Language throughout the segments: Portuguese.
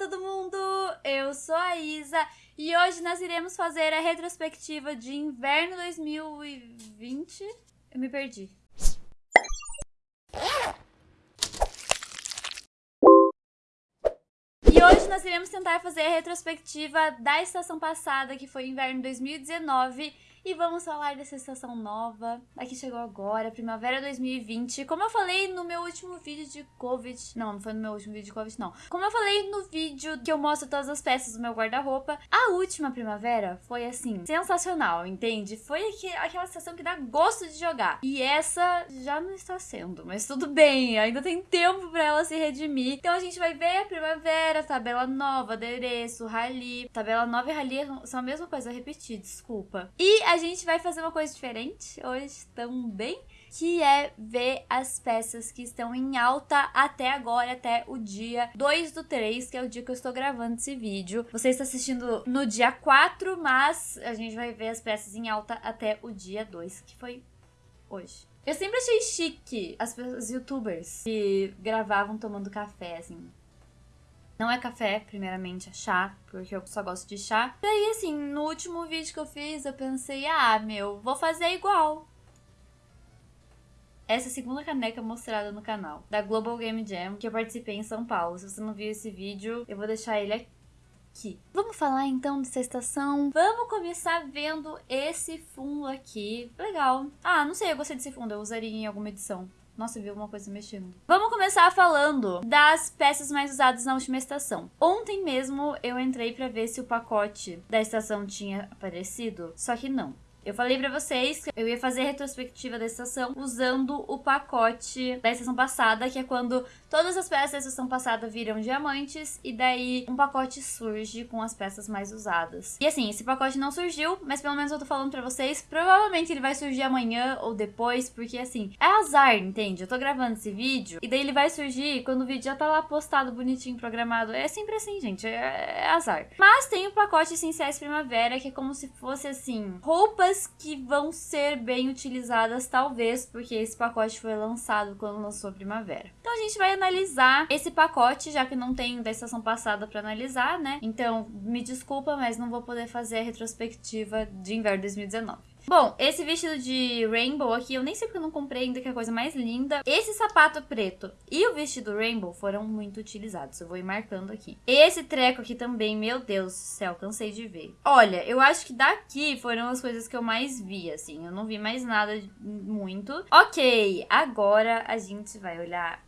todo mundo! Eu sou a Isa e hoje nós iremos fazer a retrospectiva de inverno 2020. Eu me perdi. E hoje nós iremos tentar fazer a retrospectiva da estação passada, que foi inverno 2019 e vamos falar dessa estação nova, a que chegou agora, primavera 2020. Como eu falei no meu último vídeo de Covid, não, não foi no meu último vídeo de Covid, não. Como eu falei no vídeo que eu mostro todas as peças do meu guarda-roupa, a última primavera foi assim, sensacional, entende? Foi aquela estação que dá gosto de jogar. E essa já não está sendo, mas tudo bem, ainda tem tempo para ela se redimir. Então a gente vai ver a primavera, tabela nova, adereço, rally. Tabela nova e rally são a mesma coisa, repetir, desculpa. E a gente vai fazer uma coisa diferente hoje também, que é ver as peças que estão em alta até agora, até o dia 2 do 3, que é o dia que eu estou gravando esse vídeo. Você está assistindo no dia 4, mas a gente vai ver as peças em alta até o dia 2, que foi hoje. Eu sempre achei chique as, youtubers que gravavam tomando café, assim. Não é café, primeiramente, é chá, porque eu só gosto de chá. E aí, assim, no último vídeo que eu fiz, eu pensei, ah, meu, vou fazer igual. Essa é a segunda caneca mostrada no canal, da Global Game Jam, que eu participei em São Paulo. Se você não viu esse vídeo, eu vou deixar ele aqui. Vamos falar então dessa estação. Vamos começar vendo esse fundo aqui. Legal. Ah, não sei, eu gostei desse fundo. Eu usaria em alguma edição. Nossa, viu uma coisa mexendo. Vamos começar falando das peças mais usadas na última estação. Ontem mesmo eu entrei para ver se o pacote da estação tinha aparecido, só que não. Eu falei pra vocês que eu ia fazer a retrospectiva da estação usando o pacote da estação passada, que é quando todas as peças da estação passada viram diamantes e daí um pacote surge com as peças mais usadas. E assim, esse pacote não surgiu, mas pelo menos eu tô falando pra vocês, provavelmente ele vai surgir amanhã ou depois, porque assim, é azar, entende? Eu tô gravando esse vídeo e daí ele vai surgir quando o vídeo já tá lá postado, bonitinho, programado. É sempre assim, gente, é, é azar. Mas tem o pacote Essenciais Primavera, que é como se fosse assim, roupas que vão ser bem utilizadas, talvez, porque esse pacote foi lançado quando lançou a primavera. Então a gente vai analisar esse pacote, já que não tem da estação passada para analisar, né? Então, me desculpa, mas não vou poder fazer a retrospectiva de inverno 2019. Bom, esse vestido de rainbow aqui, eu nem sei porque eu não comprei ainda, que é a coisa mais linda. Esse sapato preto e o vestido rainbow foram muito utilizados. Eu vou ir marcando aqui. Esse treco aqui também, meu Deus do céu, cansei de ver. Olha, eu acho que daqui foram as coisas que eu mais vi, assim. Eu não vi mais nada muito. Ok, agora a gente vai olhar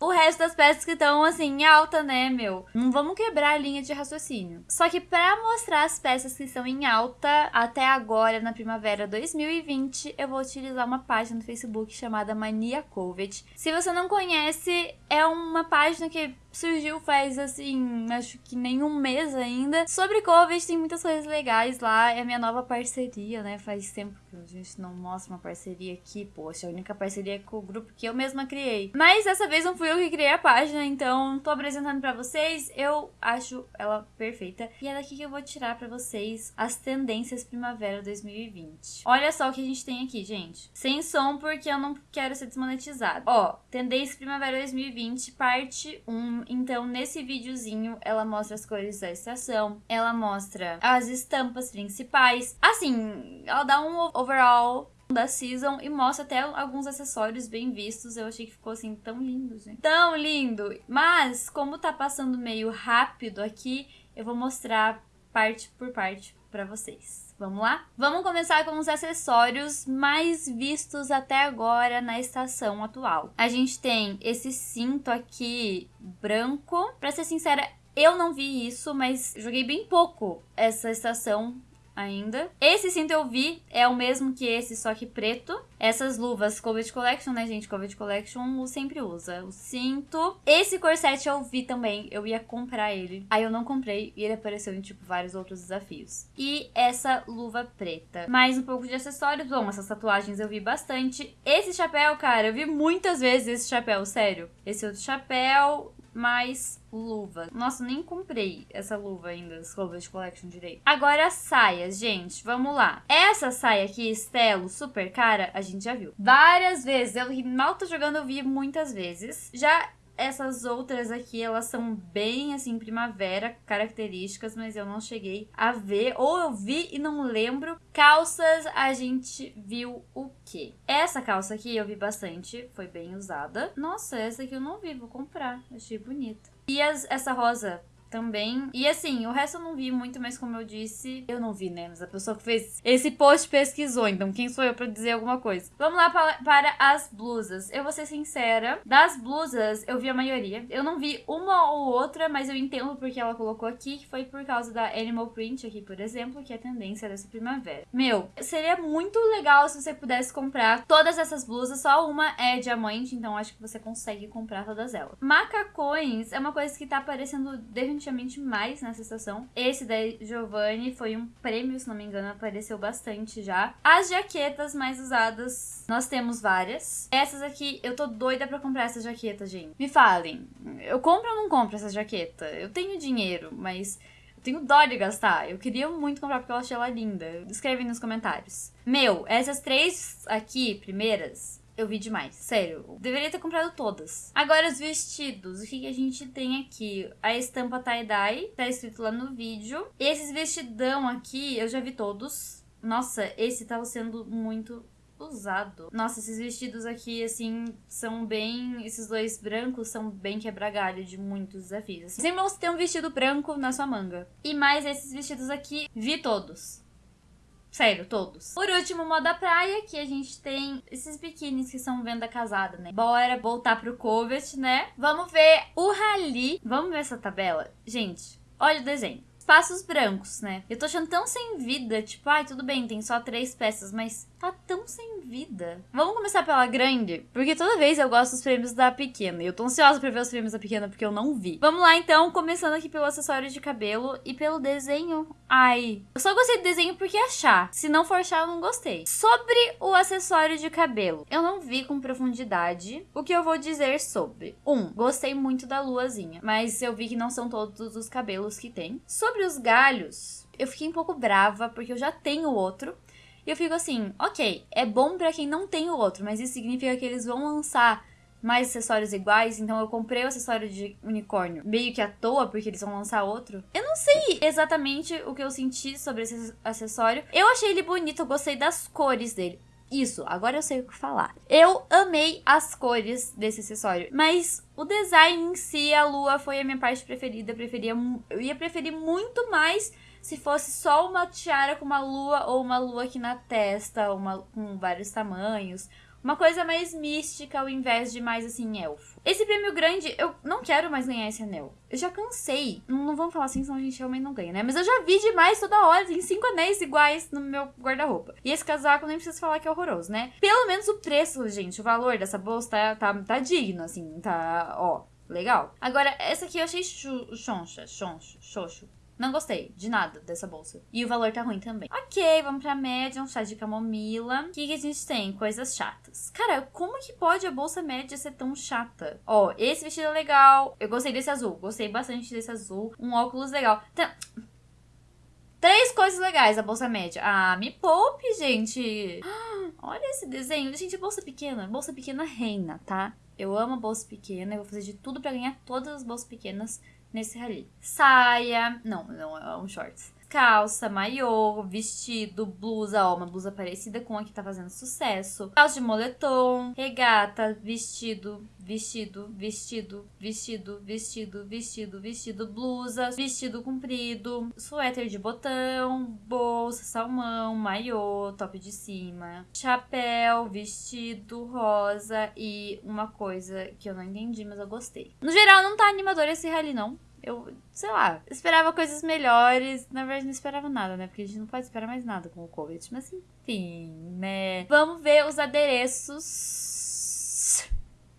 o resto das peças que estão assim em alta, né, meu? Não vamos quebrar a linha de raciocínio. Só que para mostrar as peças que estão em alta até agora na primavera 2020, eu vou utilizar uma página no Facebook chamada Mania Covid. Se você não conhece, é uma página que surgiu faz assim, acho que nem um mês ainda. Sobre Covid tem muitas coisas legais lá, é a minha nova parceria, né? Faz tempo que a gente não mostra uma parceria aqui, poxa, a única parceria é com o grupo que eu mesma criei. Mas dessa vez não fui eu que criei a página, então tô apresentando pra vocês, eu acho ela perfeita. E é daqui que eu vou tirar pra vocês as tendências primavera 2020. Olha só o que a gente tem aqui, gente. Sem som, porque eu não quero ser desmonetizado. Ó, tendência primavera 2020, parte 1 então, nesse videozinho, ela mostra as cores da estação, ela mostra as estampas principais. Assim, ela dá um overall da season e mostra até alguns acessórios bem vistos. Eu achei que ficou assim tão lindo, gente. Tão lindo! Mas, como tá passando meio rápido aqui, eu vou mostrar parte por parte para vocês. Vamos lá? Vamos começar com os acessórios mais vistos até agora na estação atual. A gente tem esse cinto aqui branco. Pra ser sincera, eu não vi isso, mas joguei bem pouco essa estação ainda. Esse cinto eu vi, é o mesmo que esse, só que preto. Essas luvas Covid Collection, né, gente? Covid Collection sempre usa. O cinto. Esse corset eu vi também, eu ia comprar ele. Aí eu não comprei e ele apareceu em, tipo, vários outros desafios. E essa luva preta. Mais um pouco de acessórios. Bom, essas tatuagens eu vi bastante. Esse chapéu, cara, eu vi muitas vezes esse chapéu, sério. Esse outro chapéu, mais luva. Nossa, nem comprei essa luva ainda, as Clover Collection direito. Agora saias, gente, vamos lá. Essa saia aqui, Estelo, super cara, a gente já viu. Várias vezes, eu mal tô jogando, eu vi muitas vezes. Já essas outras aqui, elas são bem assim, primavera, características, mas eu não cheguei a ver. Ou eu vi e não lembro. Calças, a gente viu o quê? Essa calça aqui eu vi bastante, foi bem usada. Nossa, essa aqui eu não vi, vou comprar. Achei bonita. E as, essa rosa também. E assim, o resto eu não vi muito, mas como eu disse, eu não vi, né? Mas a pessoa que fez esse post pesquisou, então quem sou eu pra dizer alguma coisa? Vamos lá para, para as blusas. Eu vou ser sincera, das blusas eu vi a maioria. Eu não vi uma ou outra, mas eu entendo porque ela colocou aqui, que foi por causa da Animal Print aqui, por exemplo, que é a tendência dessa primavera. Meu, seria muito legal se você pudesse comprar todas essas blusas, só uma é diamante, então acho que você consegue comprar todas elas. Macacões é uma coisa que tá aparecendo definitivamente definitivamente mais nessa estação. Esse da Giovanni foi um prêmio, se não me engano, apareceu bastante já. As jaquetas mais usadas, nós temos várias. Essas aqui, eu tô doida pra comprar essa jaqueta, gente. Me falem, eu compro ou não compro essa jaqueta? Eu tenho dinheiro, mas... Eu tenho dó de gastar. Eu queria muito comprar porque eu achei ela linda. Escreve nos comentários. Meu, essas três aqui, primeiras, eu vi demais. Sério. Deveria ter comprado todas. Agora, os vestidos. O que, que a gente tem aqui? A estampa tie-dye. Tá escrito lá no vídeo. Esses vestidão aqui, eu já vi todos. Nossa, esse tava sendo muito usado. Nossa, esses vestidos aqui, assim, são bem. Esses dois brancos são bem quebra-galho de muitos desafios. Assim. Sempre você ter um vestido branco na sua manga. E mais esses vestidos aqui, vi todos. Sério, todos. Por último, moda praia, que a gente tem esses biquínis que são venda casada, né? Bora voltar pro Covet, né? Vamos ver o Rally. Vamos ver essa tabela? Gente, olha o desenho espaços brancos, né? Eu tô achando tão sem vida, tipo, ai, tudo bem, tem só três peças, mas tá tão sem vida. Vamos começar pela grande, porque toda vez eu gosto dos prêmios da pequena. E eu tô ansiosa pra ver os prêmios da pequena porque eu não vi. Vamos lá então, começando aqui pelo acessório de cabelo e pelo desenho. Ai, eu só gostei do desenho porque é chá. Se não for chá, eu não gostei. Sobre o acessório de cabelo, eu não vi com profundidade o que eu vou dizer sobre. Um, gostei muito da luazinha, mas eu vi que não são todos os cabelos que tem. Sobre os galhos, eu fiquei um pouco brava, porque eu já tenho outro. E eu fico assim, ok, é bom para quem não tem o outro, mas isso significa que eles vão lançar mais acessórios iguais, então eu comprei o acessório de unicórnio meio que à toa, porque eles vão lançar outro. Eu não sei exatamente o que eu senti sobre esse acessório. Eu achei ele bonito, eu gostei das cores dele. Isso, agora eu sei o que falar. Eu amei as cores desse acessório, mas o design em si, a lua foi a minha parte preferida. Eu, preferia, eu ia preferir muito mais se fosse só uma tiara com uma lua ou uma lua aqui na testa, uma com vários tamanhos, uma coisa mais mística ao invés de mais assim, elfo. Esse prêmio grande, eu não quero mais ganhar esse anel. Eu já cansei. Não, não vamos falar assim, senão a gente realmente não ganha, né? Mas eu já vi demais toda hora. Tem cinco anéis iguais no meu guarda-roupa. E esse casaco nem preciso falar que é horroroso, né? Pelo menos o preço, gente, o valor dessa bolsa tá, tá, tá digno, assim, tá, ó. Legal. Agora, essa aqui eu achei choncha, choncho, xoxo. Não gostei de nada dessa bolsa. E o valor tá ruim também. Ok, vamos pra média, um chá de camomila. O que, que a gente tem? Coisas chatas. Cara, como que pode a bolsa média ser tão chata? Ó, esse vestido é legal. Eu gostei desse azul. Gostei bastante desse azul. Um óculos legal. Tá... Três coisas legais a bolsa média. Ah, me poupe, gente. Olha esse desenho. Gente, bolsa pequena. Bolsa pequena reina, tá? Eu amo bolsa pequena. Eu vou fazer de tudo para ganhar todas as bolsas pequenas nesse rally. Saia, não, não é um shorts. Calça, maiô, vestido, blusa, ó, uma blusa parecida com a que tá fazendo sucesso. Calça de moletom, regata, vestido, vestido, vestido, vestido, vestido, vestido, vestido, blusa, vestido comprido, suéter de botão, bolsa, salmão, maiô, top de cima, chapéu, vestido rosa e uma coisa que eu não entendi, mas eu gostei. No geral, não tá animador esse rally, não. Eu, sei lá, esperava coisas melhores. Na verdade, não esperava nada, né? Porque a gente não pode esperar mais nada com o Covid. Mas enfim, né? Vamos ver os adereços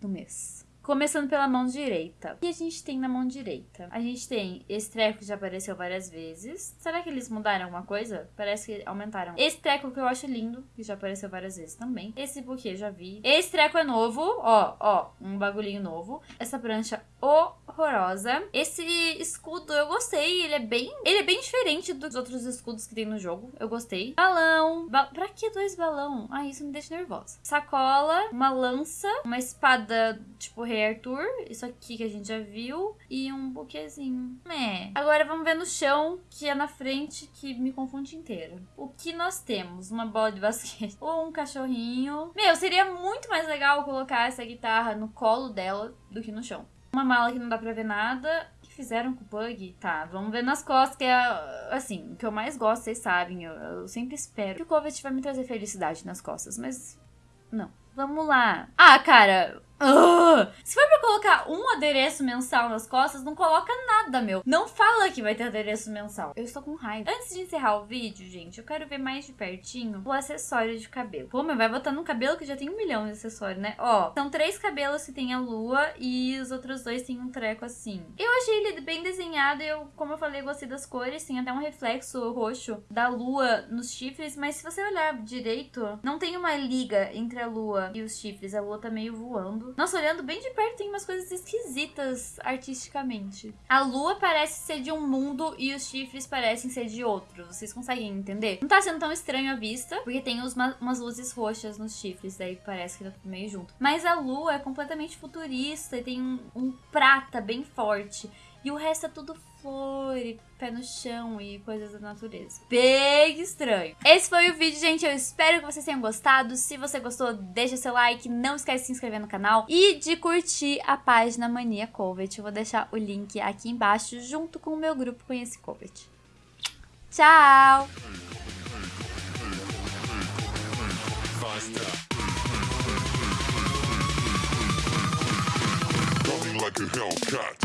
do mês. Começando pela mão direita. O que a gente tem na mão direita? A gente tem esse treco que já apareceu várias vezes. Será que eles mudaram alguma coisa? Parece que aumentaram. Esse treco que eu acho lindo, que já apareceu várias vezes também. Esse buquê já vi. Esse treco é novo, ó, ó, um bagulhinho novo. Essa prancha horrorosa. Esse escudo eu gostei, ele é bem, ele é bem diferente dos outros escudos que tem no jogo. Eu gostei. Balão. Ba pra que dois balão? Ah, isso me deixa nervosa. Sacola, uma lança, uma espada tipo Rei Arthur, isso aqui que a gente já viu, e um buquezinho. É. Agora vamos ver no chão, que é na frente, que me confunde inteira. O que nós temos? Uma bola de basquete ou um cachorrinho. Meu, seria muito mais legal colocar essa guitarra no colo dela do que no chão. Uma mala que não dá pra ver nada. O que fizeram com o Pug? Tá, vamos ver nas costas, que é, assim, o que eu mais gosto, vocês sabem. Eu, eu sempre espero que o Covet vai me trazer felicidade nas costas, mas não. Vamos lá. Ah, cara, Uh, se for pra colocar um adereço mensal nas costas, não coloca nada, meu. Não fala que vai ter adereço mensal. Eu estou com raiva. Antes de encerrar o vídeo, gente, eu quero ver mais de pertinho o acessório de cabelo. Pô, mas vai botar num cabelo que já tem um milhão de acessórios, né? Ó, são três cabelos que tem a lua e os outros dois tem um treco assim. Eu achei ele bem desenhado eu, como eu falei, gostei das cores. Tem até um reflexo roxo da lua nos chifres, mas se você olhar direito, não tem uma liga entre a lua e os chifres. A lua tá meio voando. Nossa, olhando bem de perto tem umas coisas esquisitas artisticamente. A lua parece ser de um mundo e os chifres parecem ser de outro. Vocês conseguem entender? Não tá sendo tão estranho à vista, porque tem uma, umas luzes roxas nos chifres, daí parece que tá tudo meio junto. Mas a lua é completamente futurista e tem um, um prata bem forte. E o resto é tudo flor e pé no chão e coisas da natureza. Bem estranho. Esse foi o vídeo, gente. Eu espero que vocês tenham gostado. Se você gostou, deixa seu like. Não esquece de se inscrever no canal e de curtir a página Mania Covet. Eu vou deixar o link aqui embaixo junto com o meu grupo Conhece Covet. Tchau! like a Hellcat.